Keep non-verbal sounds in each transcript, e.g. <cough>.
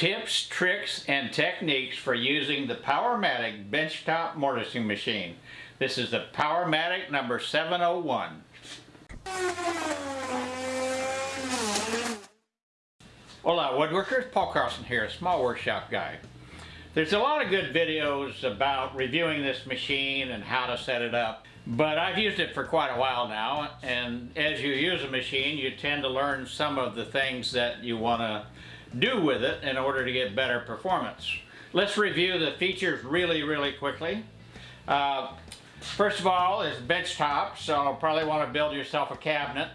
Tips, tricks, and techniques for using the Powermatic benchtop mortising machine. This is the Powermatic number 701. Hola woodworkers, Paul Carlson here, a small workshop guy. There's a lot of good videos about reviewing this machine and how to set it up, but I've used it for quite a while now, and as you use a machine, you tend to learn some of the things that you want to do with it in order to get better performance. Let's review the features really, really quickly. Uh, first of all is bench top, so probably want to build yourself a cabinet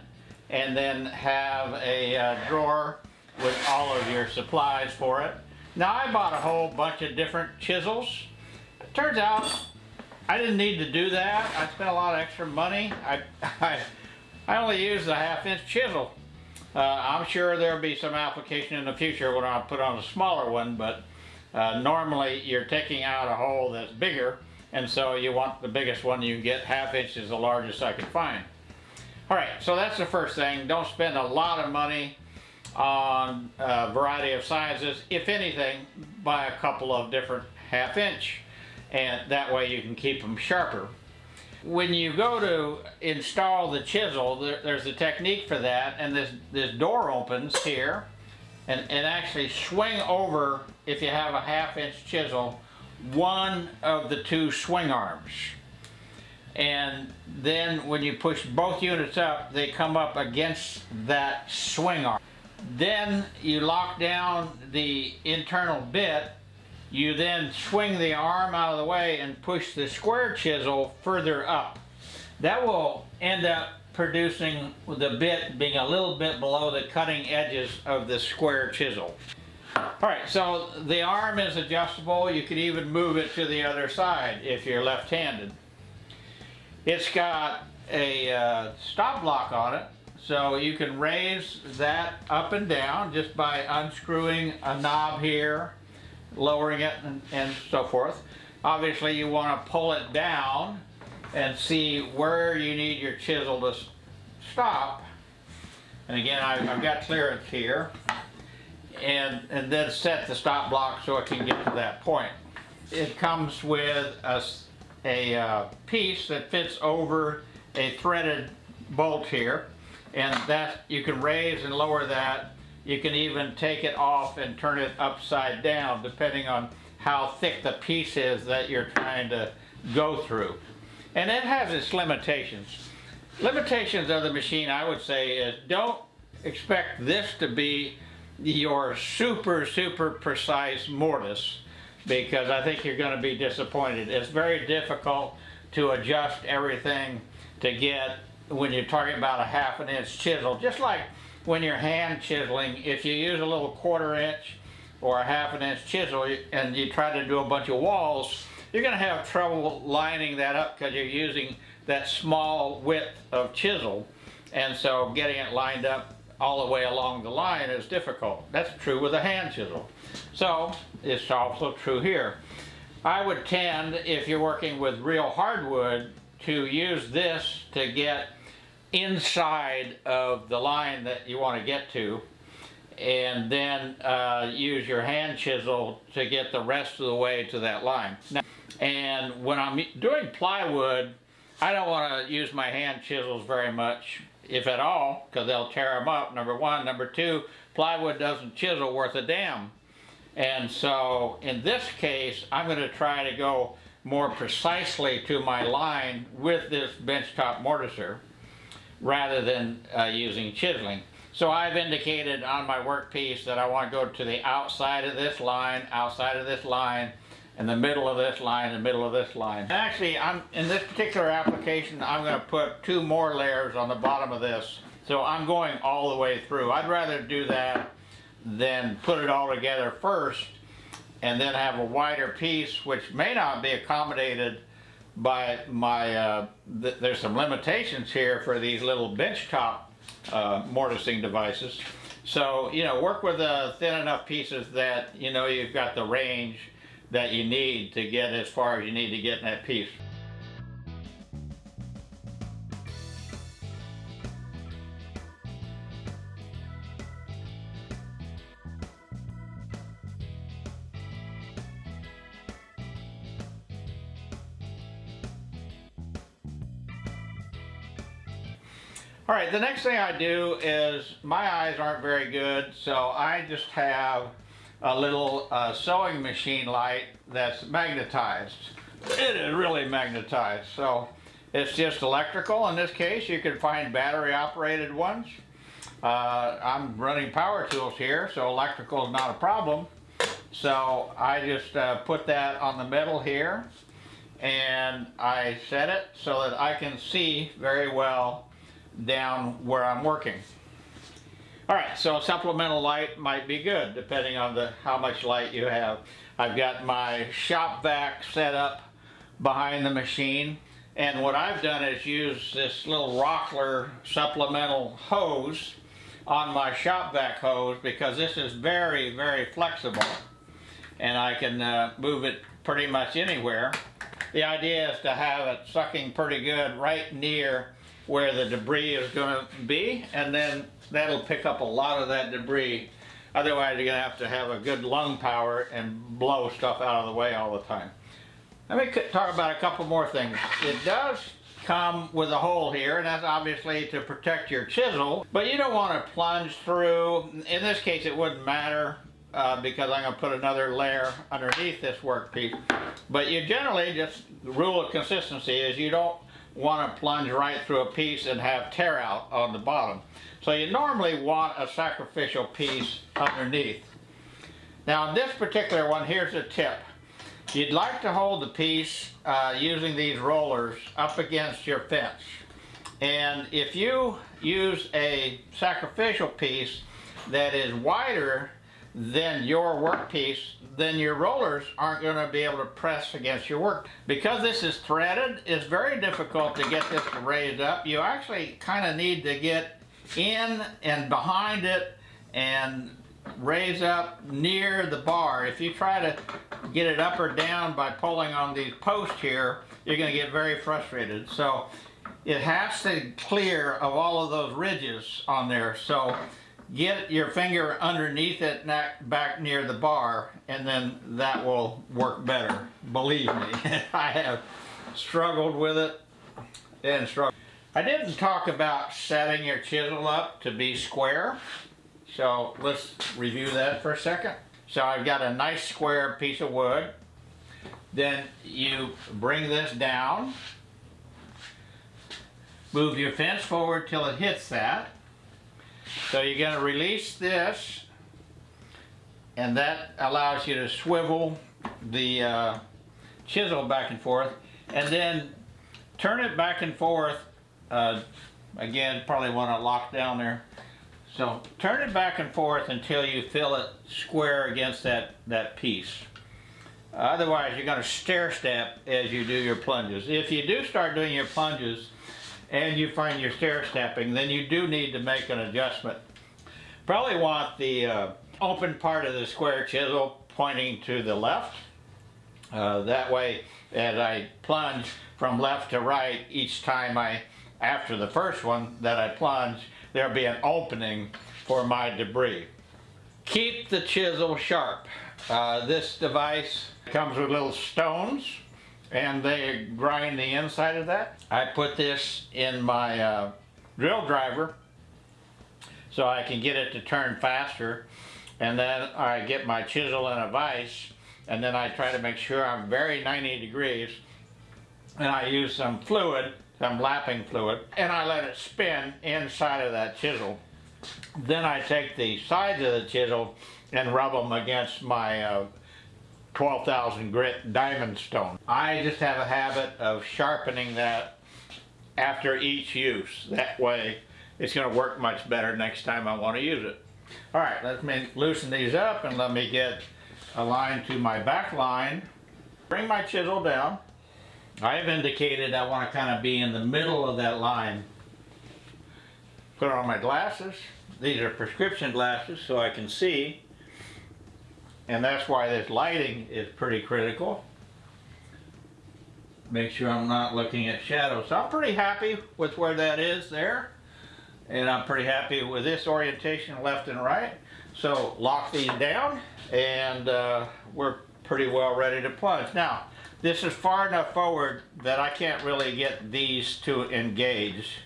and then have a uh, drawer with all of your supplies for it. Now I bought a whole bunch of different chisels. It turns out I didn't need to do that. I spent a lot of extra money. I, <laughs> I, I only used a half inch chisel uh, I'm sure there'll be some application in the future when I put on a smaller one, but uh, normally you're taking out a hole that's bigger, and so you want the biggest one you get. Half inch is the largest I could find. All right, so that's the first thing. Don't spend a lot of money on a variety of sizes. If anything, buy a couple of different half inch, and that way you can keep them sharper when you go to install the chisel, there, there's a technique for that, and this, this door opens here, and, and actually swing over, if you have a half inch chisel, one of the two swing arms. And then when you push both units up, they come up against that swing arm. Then you lock down the internal bit you then swing the arm out of the way and push the square chisel further up. That will end up producing the bit being a little bit below the cutting edges of the square chisel. Alright, so the arm is adjustable. You can even move it to the other side if you're left-handed. It's got a uh, stop block on it, so you can raise that up and down just by unscrewing a knob here lowering it and, and so forth. Obviously you want to pull it down and see where you need your chisel to stop. And again, I, have got clearance here. And, and then set the stop block so it can get to that point. It comes with a, a uh, piece that fits over a threaded bolt here. And that you can raise and lower that you can even take it off and turn it upside down depending on how thick the piece is that you're trying to go through. And it has its limitations. Limitations of the machine I would say is don't expect this to be your super super precise mortise because I think you're going to be disappointed. It's very difficult to adjust everything to get when you're talking about a half an inch chisel just like when you're hand chiseling, if you use a little quarter inch or a half an inch chisel and you try to do a bunch of walls, you're going to have trouble lining that up because you're using that small width of chisel and so getting it lined up all the way along the line is difficult. That's true with a hand chisel. So it's also true here. I would tend, if you're working with real hardwood, to use this to get inside of the line that you want to get to and then uh, use your hand chisel to get the rest of the way to that line. Now, and when I'm doing plywood, I don't want to use my hand chisels very much, if at all, because they'll tear them up, number one. Number two, plywood doesn't chisel worth a damn. And so in this case, I'm going to try to go more precisely to my line with this benchtop mortiser rather than uh, using chiseling. So I've indicated on my workpiece that I want to go to the outside of this line, outside of this line, in the middle of this line, the middle of this line. Actually, I'm in this particular application, I'm going to put two more layers on the bottom of this. So I'm going all the way through. I'd rather do that than put it all together first and then have a wider piece which may not be accommodated by my, uh, th there's some limitations here for these little benchtop uh, mortising devices. So, you know, work with uh, thin enough pieces that, you know, you've got the range that you need to get as far as you need to get in that piece. All right, the next thing I do is my eyes aren't very good, so I just have a little uh, sewing machine light that's magnetized. It is really magnetized, so it's just electrical. In this case, you can find battery operated ones. Uh, I'm running power tools here, so electrical is not a problem. So I just uh, put that on the middle here and I set it so that I can see very well down where I'm working. All right, so supplemental light might be good depending on the how much light you have. I've got my shop vac set up behind the machine and what I've done is use this little Rockler supplemental hose on my shop vac hose because this is very, very flexible and I can uh, move it pretty much anywhere. The idea is to have it sucking pretty good right near where the debris is going to be and then that'll pick up a lot of that debris. Otherwise you're going to have to have a good lung power and blow stuff out of the way all the time. Let me talk about a couple more things. It does come with a hole here and that's obviously to protect your chisel but you don't want to plunge through in this case it wouldn't matter uh, because I'm going to put another layer underneath this workpiece but you generally just the rule of consistency is you don't want to plunge right through a piece and have tear out on the bottom. So you normally want a sacrificial piece underneath. Now in this particular one here's a tip. You'd like to hold the piece uh, using these rollers up against your fence. And if you use a sacrificial piece that is wider than your workpiece, then your rollers aren't going to be able to press against your work. Because this is threaded, it's very difficult to get this to raise up. You actually kind of need to get in and behind it and raise up near the bar. If you try to get it up or down by pulling on these posts here, you're going to get very frustrated. So it has to clear of all of those ridges on there. So get your finger underneath it back near the bar and then that will work better. Believe me, <laughs> I have struggled with it and struggled. I didn't talk about setting your chisel up to be square. So let's review that for a second. So I've got a nice square piece of wood. Then you bring this down. Move your fence forward till it hits that. So you're going to release this and that allows you to swivel the uh, chisel back and forth and then turn it back and forth uh, again probably want to lock down there so turn it back and forth until you feel it square against that, that piece. Otherwise, you're going to stair step as you do your plunges. If you do start doing your plunges and you find you're stair stepping, then you do need to make an adjustment. Probably want the uh, open part of the square chisel pointing to the left. Uh, that way, as I plunge from left to right each time I, after the first one that I plunge, there'll be an opening for my debris. Keep the chisel sharp. Uh, this device comes with little stones and they grind the inside of that. I put this in my uh, drill driver so I can get it to turn faster and then I get my chisel in a vise and then I try to make sure I'm very 90 degrees and I use some fluid some lapping fluid, and I let it spin inside of that chisel. Then I take the sides of the chisel and rub them against my uh, 12,000 grit diamond stone. I just have a habit of sharpening that after each use. That way it's going to work much better next time I want to use it. Alright, let me loosen these up and let me get a line to my back line. Bring my chisel down. I've indicated I want to kind of be in the middle of that line. Put on my glasses. These are prescription glasses so I can see. And that's why this lighting is pretty critical. Make sure I'm not looking at shadows. So I'm pretty happy with where that is there. And I'm pretty happy with this orientation left and right. So lock these down and uh, we're pretty well ready to plunge. Now, this is far enough forward that I can't really get these to engage.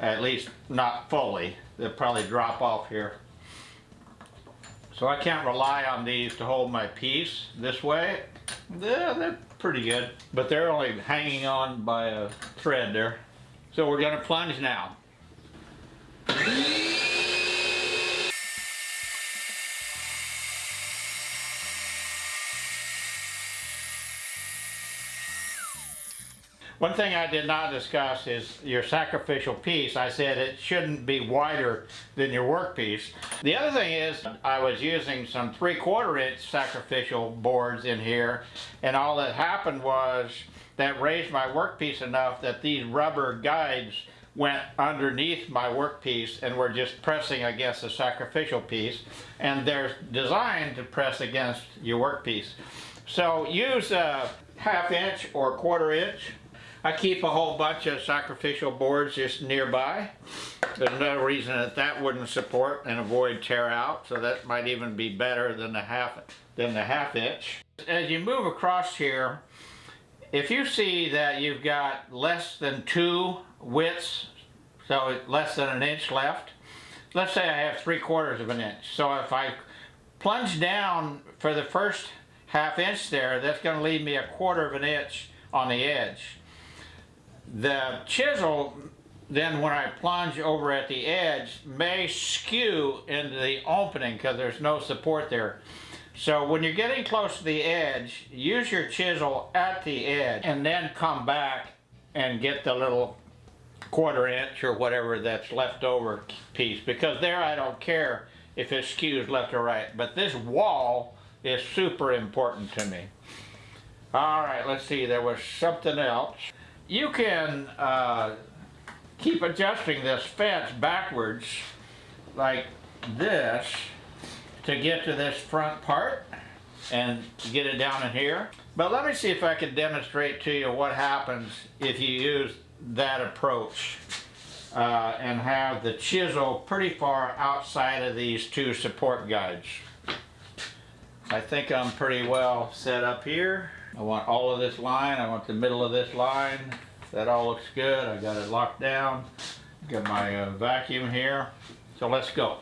At least not fully. They'll probably drop off here. So I can't rely on these to hold my piece this way. Yeah, they're pretty good. But they're only hanging on by a thread there. So we're gonna plunge now. One thing I did not discuss is your sacrificial piece. I said it shouldn't be wider than your workpiece. The other thing is I was using some three quarter inch sacrificial boards in here and all that happened was that raised my workpiece enough that these rubber guides went underneath my workpiece and were just pressing against the sacrificial piece and they're designed to press against your workpiece. So use a half inch or quarter inch I keep a whole bunch of sacrificial boards just nearby. There's no reason that that wouldn't support and avoid tear out, so that might even be better than the half than the half inch. As you move across here, if you see that you've got less than two widths, so less than an inch left, let's say I have three quarters of an inch. So if I plunge down for the first half inch there, that's going to leave me a quarter of an inch on the edge. The chisel, then when I plunge over at the edge, may skew into the opening because there's no support there. So when you're getting close to the edge, use your chisel at the edge and then come back and get the little quarter inch or whatever that's left over piece because there I don't care if it skews left or right but this wall is super important to me. All right, let's see, there was something else you can uh, keep adjusting this fence backwards like this to get to this front part and get it down in here. But let me see if I can demonstrate to you what happens if you use that approach uh, and have the chisel pretty far outside of these two support guides. I think I'm pretty well set up here. I want all of this line, I want the middle of this line. That all looks good. I got it locked down. Got my uh, vacuum here. So let's go.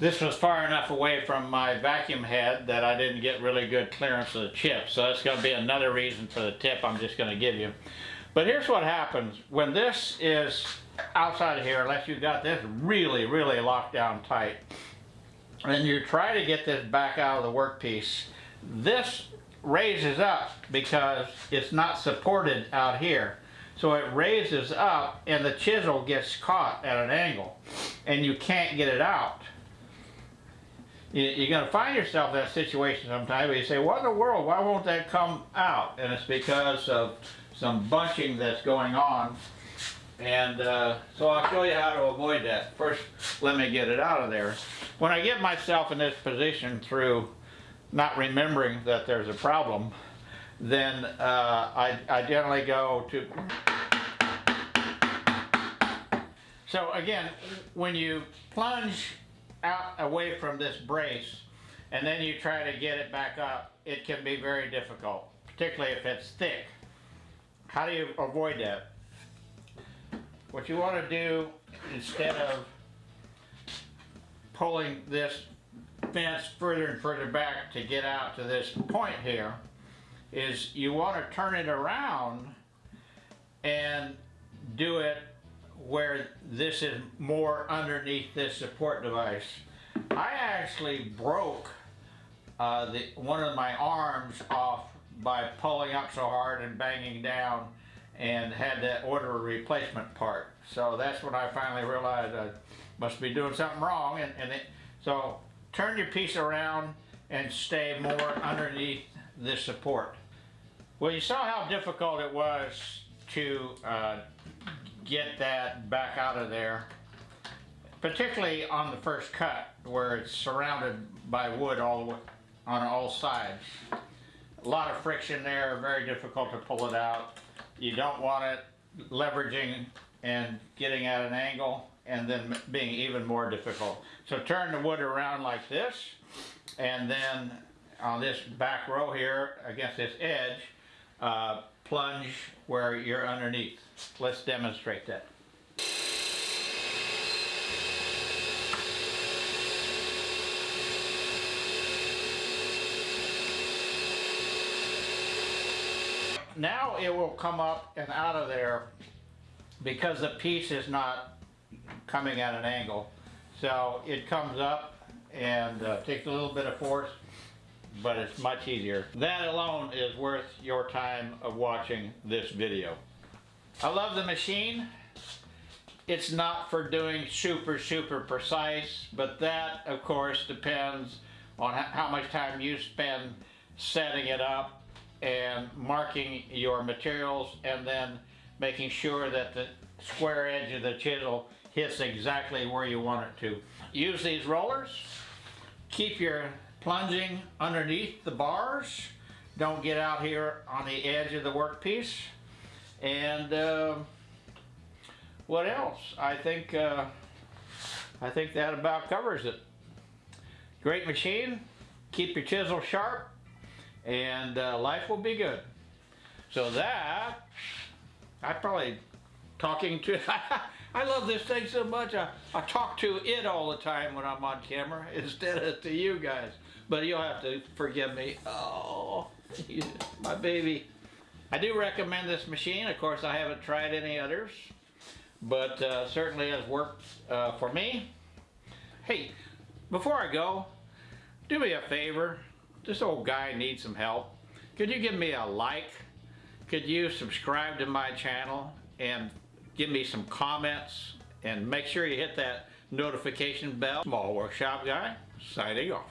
This was far enough away from my vacuum head that I didn't get really good clearance of the chip. So that's going to be another reason for the tip I'm just going to give you. But here's what happens. When this is outside of here, unless you've got this really, really locked down tight, and you try to get this back out of the workpiece, this raises up because it's not supported out here. So it raises up and the chisel gets caught at an angle and you can't get it out. You're going to find yourself in that situation sometime where you say, what in the world, why won't that come out? And it's because of some bunching that's going on. And uh, so I'll show you how to avoid that. First, let me get it out of there. When I get myself in this position through not remembering that there's a problem, then uh, I, I generally go to... So again, when you plunge out away from this brace and then you try to get it back up, it can be very difficult, particularly if it's thick. How do you avoid that? What you want to do instead of pulling this fence further and further back to get out to this point here is you want to turn it around and do it where this is more underneath this support device. I actually broke uh, the, one of my arms off by pulling up so hard and banging down and had to order a replacement part. So that's when I finally realized I must be doing something wrong. And, and it, so turn your piece around and stay more underneath this support. Well, you saw how difficult it was to uh, get that back out of there, particularly on the first cut where it's surrounded by wood all the way, on all sides. A lot of friction there, very difficult to pull it out. You don't want it leveraging and getting at an angle and then being even more difficult. So turn the wood around like this and then on this back row here against this edge, uh, plunge where you're underneath. Let's demonstrate that. Now it will come up and out of there because the piece is not coming at an angle. So it comes up and uh, takes a little bit of force, but it's much easier. That alone is worth your time of watching this video. I love the machine. It's not for doing super, super precise, but that, of course, depends on how much time you spend setting it up and marking your materials and then making sure that the square edge of the chisel hits exactly where you want it to. Use these rollers. Keep your plunging underneath the bars. Don't get out here on the edge of the workpiece. And uh, what else? I think uh, I think that about covers it. Great machine. Keep your chisel sharp, and uh, life will be good. So that I probably talking to. <laughs> I love this thing so much. I, I talk to it all the time when I'm on camera <laughs> instead of to you guys. But you'll have to forgive me. Oh, <laughs> my baby. I do recommend this machine. Of course, I haven't tried any others, but uh, certainly has worked uh, for me. Hey, before I go, do me a favor. This old guy needs some help. Could you give me a like? Could you subscribe to my channel and give me some comments and make sure you hit that notification bell. Small Workshop Guy, signing off.